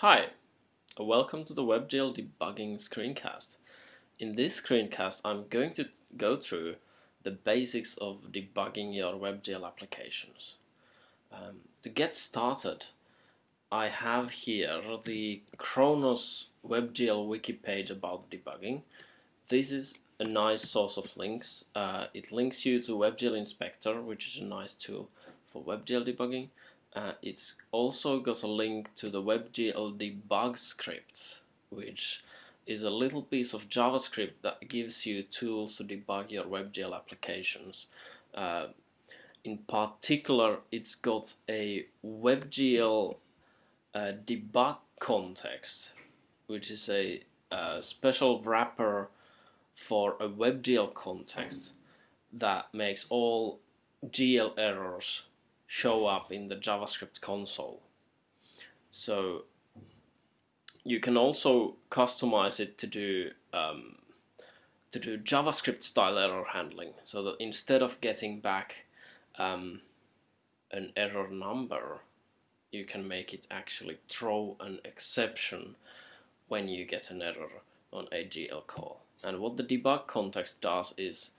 Hi, welcome to the WebGL debugging screencast. In this screencast I'm going to go through the basics of debugging your WebGL applications. Um, to get started I have here the Khronos WebGL wiki page about debugging. This is a nice source of links. Uh, it links you to WebGL Inspector which is a nice tool for WebGL debugging uh, it's also got a link to the WebGL debug script, which is a little piece of JavaScript that gives you tools to debug your WebGL applications. Uh, in particular, it's got a WebGL uh, debug context, which is a, a uh, special wrapper for a WebGL context that makes all GL errors show up in the JavaScript console. So you can also customize it to do um, to do JavaScript style error handling so that instead of getting back um, an error number you can make it actually throw an exception when you get an error on a GL call. And what the debug context does is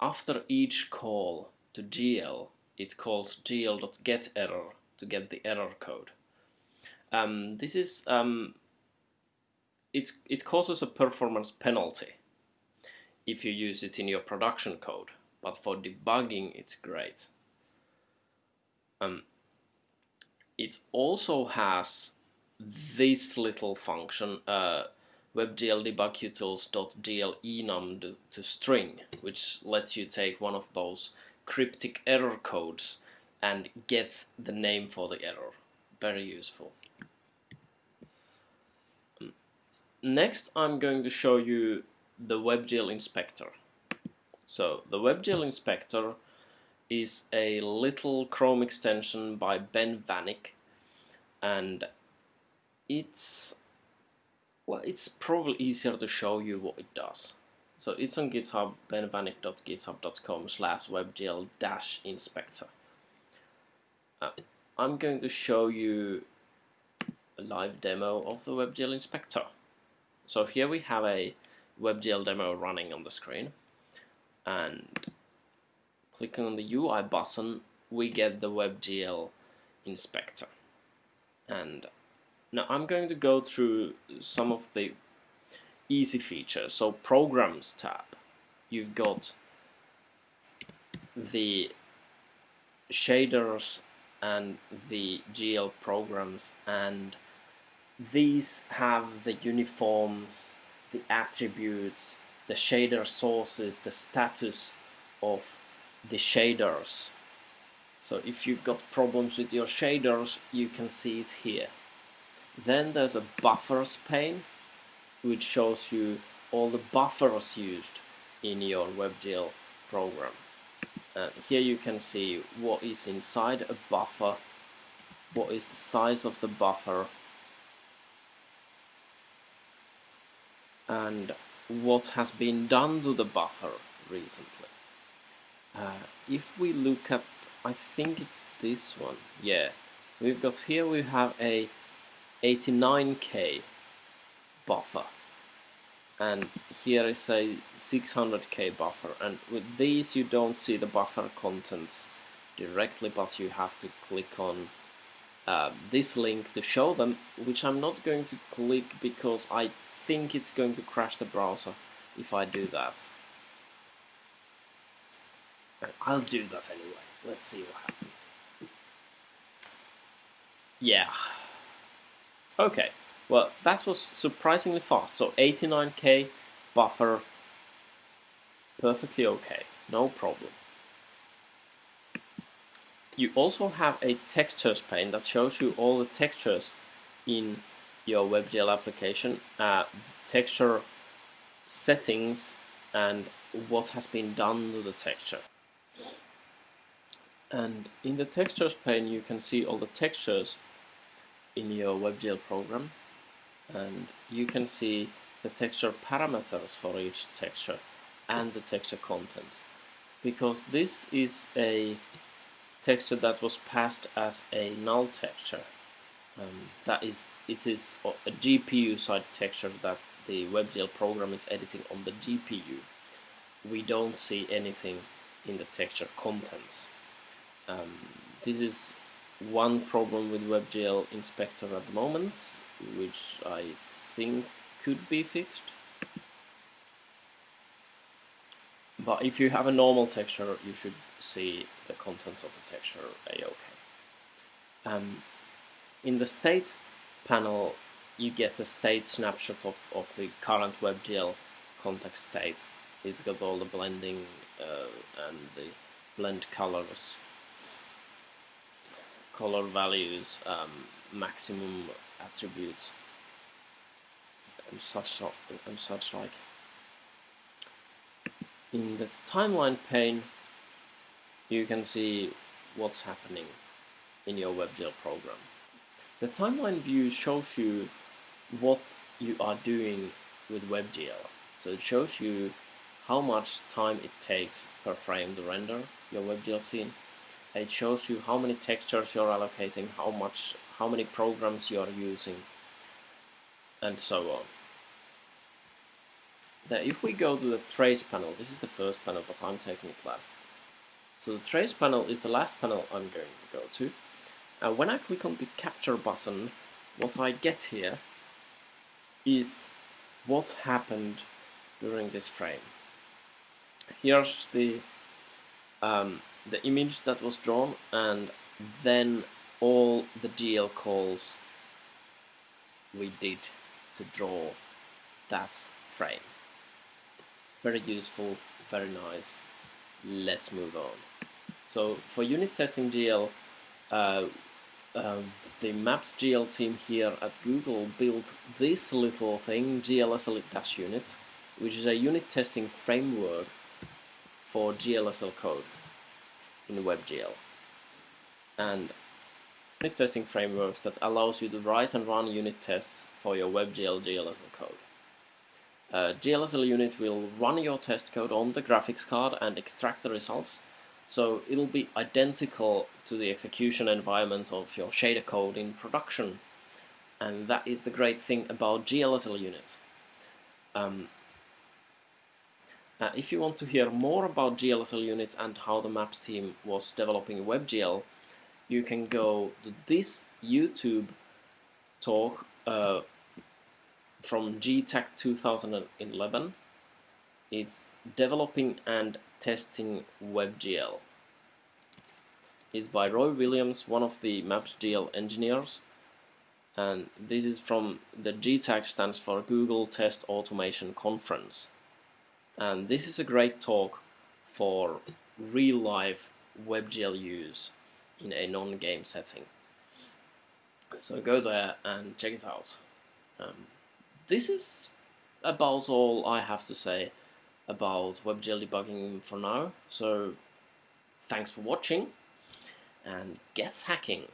after each call to GL it calls gl.getError to get the error code. Um, this is um, it causes a performance penalty if you use it in your production code, but for debugging it's great. Um, it also has this little function, uh, to string, which lets you take one of those cryptic error codes and gets the name for the error. Very useful. Next I'm going to show you the WebGL inspector. So the WebGL inspector is a little Chrome extension by Ben Vanik and it's well it's probably easier to show you what it does. So it's on GitHub, benvanik.github.com slash webgl dash inspector. Uh, I'm going to show you a live demo of the WebGL inspector. So here we have a WebGL demo running on the screen and clicking on the UI button we get the WebGL inspector and now I'm going to go through some of the easy features. So programs tab, you've got the shaders and the GL programs and these have the uniforms, the attributes, the shader sources, the status of the shaders. So if you've got problems with your shaders, you can see it here. Then there's a buffers pane which shows you all the buffers used in your WebGL program. And here you can see what is inside a buffer, what is the size of the buffer, and what has been done to the buffer recently. Uh, if we look at, I think it's this one, yeah, we've got here we have a 89k buffer. And here is a 600k buffer. And with these you don't see the buffer contents directly but you have to click on uh, this link to show them which I'm not going to click because I think it's going to crash the browser if I do that. I'll do that anyway. Let's see what happens. Yeah. Okay well, that was surprisingly fast. So 89k buffer, perfectly okay, no problem. You also have a textures pane that shows you all the textures in your WebGL application, uh, texture settings and what has been done to the texture. And in the textures pane you can see all the textures in your WebGL program and you can see the texture parameters for each texture and the texture content because this is a texture that was passed as a null texture Um, that is, it is a GPU side texture that the WebGL program is editing on the GPU. We don't see anything in the texture contents. Um, this is one problem with WebGL Inspector at the moment, which I think could be fixed. But if you have a normal texture, you should see the contents of the texture a-okay. Um, in the state panel, you get a state snapshot of, of the current WebGL context state. It's got all the blending uh, and the blend colors, color values, um, maximum attributes, and such, and such like. In the timeline pane, you can see what's happening in your WebGL program. The timeline view shows you what you are doing with WebGL. So it shows you how much time it takes per frame to render your WebGL scene. It shows you how many textures you're allocating, how much, how many programs you are using, and so on. Now if we go to the trace panel, this is the first panel, but I'm taking it last. So the trace panel is the last panel I'm going to go to. And when I click on the capture button, what I get here is what happened during this frame. Here's the um, the image that was drawn and then all the GL calls we did to draw that frame. Very useful, very nice. Let's move on. So for unit testing GL, uh, um, the Maps GL team here at Google built this little thing, GLSL-unit, which is a unit testing framework for GLSL code in WebGL. And unit testing frameworks that allows you to write and run unit tests for your WebGL GLSL code. Uh, GLSL unit will run your test code on the graphics card and extract the results so it'll be identical to the execution environment of your shader code in production. And that is the great thing about GLSL units. Um, uh, if you want to hear more about GLSL units and how the Maps team was developing WebGL, you can go to this YouTube talk uh, from GTAC 2011. It's developing and testing WebGL. It's by Roy Williams, one of the MapsGL engineers. And this is from the GTAC stands for Google Test Automation Conference. And this is a great talk for real life WebGL use in a non-game setting. So go there and check it out. Um, this is about all I have to say about WebGL debugging for now. So thanks for watching and get hacking.